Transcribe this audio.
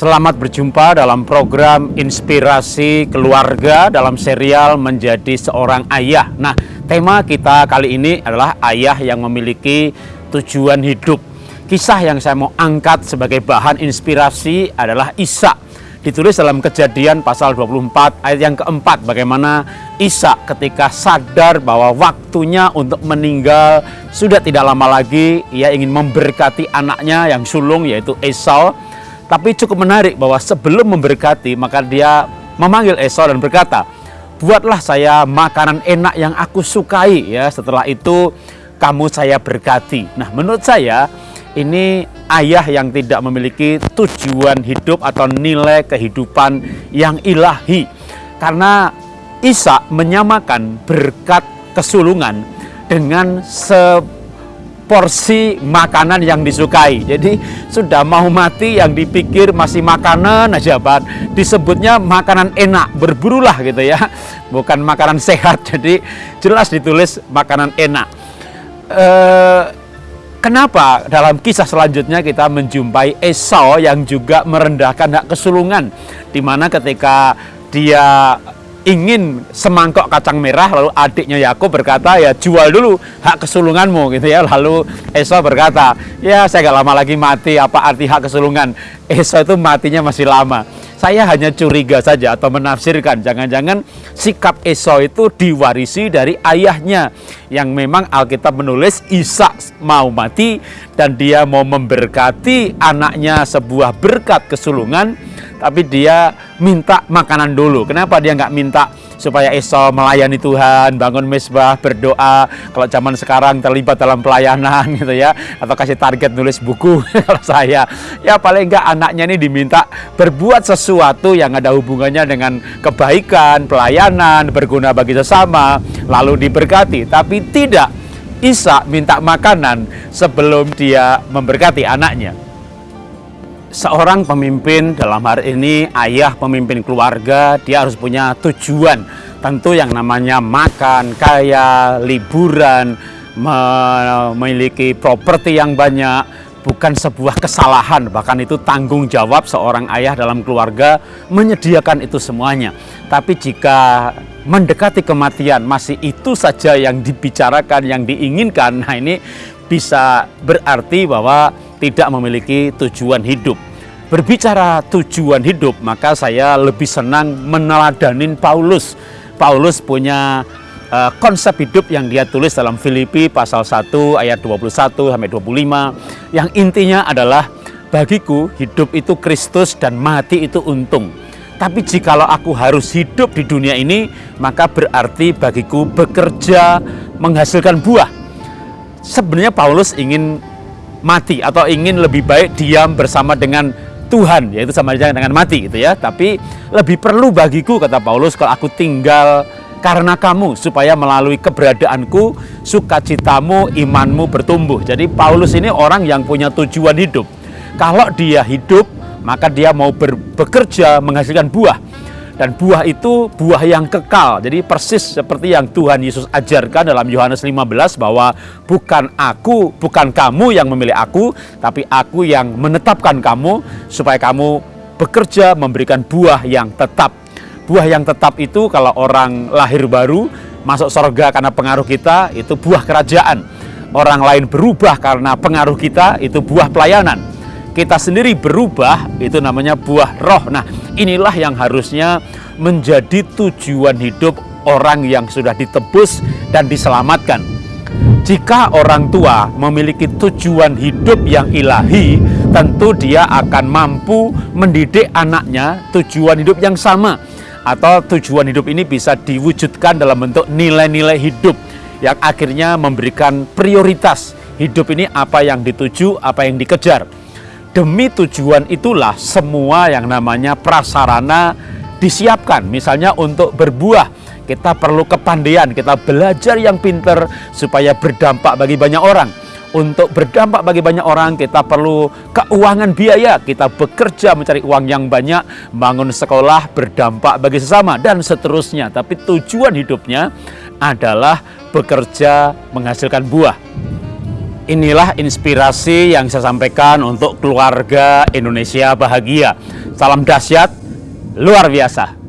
Selamat berjumpa dalam program Inspirasi Keluarga dalam serial Menjadi Seorang Ayah. Nah, tema kita kali ini adalah ayah yang memiliki tujuan hidup. Kisah yang saya mau angkat sebagai bahan inspirasi adalah Isa. Ditulis dalam kejadian pasal 24 ayat yang keempat bagaimana Isa ketika sadar bahwa waktunya untuk meninggal sudah tidak lama lagi ia ingin memberkati anaknya yang sulung yaitu Esau tapi cukup menarik bahwa sebelum memberkati maka dia memanggil Esau dan berkata, "Buatlah saya makanan enak yang aku sukai ya. Setelah itu kamu saya berkati." Nah, menurut saya ini ayah yang tidak memiliki tujuan hidup atau nilai kehidupan yang ilahi. Karena Isa menyamakan berkat kesulungan dengan se porsi makanan yang disukai. Jadi sudah mau mati yang dipikir masih makanan aja, Pak. Disebutnya makanan enak, berburulah gitu ya. Bukan makanan sehat. Jadi jelas ditulis makanan enak. Eh, kenapa dalam kisah selanjutnya kita menjumpai Esau yang juga merendahkan hak kesulungan di mana ketika dia ingin semangkok kacang merah lalu adiknya Yakub berkata ya jual dulu hak kesulunganmu gitu ya. Lalu Esau berkata ya saya gak lama lagi mati apa arti hak kesulungan? Esau itu matinya masih lama. Saya hanya curiga saja atau menafsirkan jangan-jangan sikap Esau itu diwarisi dari ayahnya yang memang Alkitab menulis Ishak mau mati dan dia mau memberkati anaknya sebuah berkat kesulungan tapi dia minta makanan dulu. Kenapa dia nggak minta supaya Esau melayani Tuhan, bangun mesbah, berdoa. Kalau zaman sekarang terlibat dalam pelayanan gitu ya, atau kasih target nulis buku kalau saya. Ya paling nggak anaknya ini diminta berbuat sesuatu yang ada hubungannya dengan kebaikan, pelayanan, berguna bagi sesama, lalu diberkati. Tapi tidak, Isa minta makanan sebelum dia memberkati anaknya seorang pemimpin dalam hari ini ayah pemimpin keluarga dia harus punya tujuan. Tentu yang namanya makan kaya liburan memiliki properti yang banyak bukan sebuah kesalahan. Bahkan itu tanggung jawab seorang ayah dalam keluarga menyediakan itu semuanya. Tapi jika mendekati kematian masih itu saja yang dibicarakan yang diinginkan nah ini bisa berarti bahwa tidak memiliki tujuan hidup. Berbicara tujuan hidup, maka saya lebih senang meneladanin Paulus. Paulus punya uh, konsep hidup yang dia tulis dalam Filipi pasal 1 ayat 21 sampai 25 yang intinya adalah bagiku hidup itu Kristus dan mati itu untung. Tapi jikalau aku harus hidup di dunia ini, maka berarti bagiku bekerja menghasilkan buah. Sebenarnya Paulus ingin mati atau ingin lebih baik diam bersama dengan Tuhan yaitu sama saja dengan mati gitu ya. Tapi lebih perlu bagiku kata Paulus kalau aku tinggal karena kamu supaya melalui keberadaanku sukacitamu imanmu bertumbuh. Jadi Paulus ini orang yang punya tujuan hidup. Kalau dia hidup maka dia mau bekerja menghasilkan buah dan buah itu buah yang kekal. Jadi persis seperti yang Tuhan Yesus ajarkan dalam Yohanes 15 bahwa bukan aku, bukan kamu yang memilih aku, tapi aku yang menetapkan kamu supaya kamu bekerja memberikan buah yang tetap. Buah yang tetap itu kalau orang lahir baru masuk surga karena pengaruh kita itu buah kerajaan. Orang lain berubah karena pengaruh kita itu buah pelayanan kita sendiri berubah itu namanya buah roh. Nah, inilah yang harusnya menjadi tujuan hidup orang yang sudah ditebus dan diselamatkan. Jika orang tua memiliki tujuan hidup yang ilahi, tentu dia akan mampu mendidik anaknya tujuan hidup yang sama atau tujuan hidup ini bisa diwujudkan dalam bentuk nilai-nilai hidup yang akhirnya memberikan prioritas hidup ini apa yang dituju, apa yang dikejar. Demi tujuan itulah semua yang namanya prasarana disiapkan. Misalnya untuk berbuah, kita perlu kepandaian, kita belajar yang pinter supaya berdampak bagi banyak orang. Untuk berdampak bagi banyak orang, kita perlu keuangan biaya. Kita bekerja mencari uang yang banyak, bangun sekolah, berdampak bagi sesama, dan seterusnya. Tapi tujuan hidupnya adalah bekerja menghasilkan buah. Inilah inspirasi yang saya sampaikan untuk keluarga Indonesia bahagia. Salam dahsyat, luar biasa.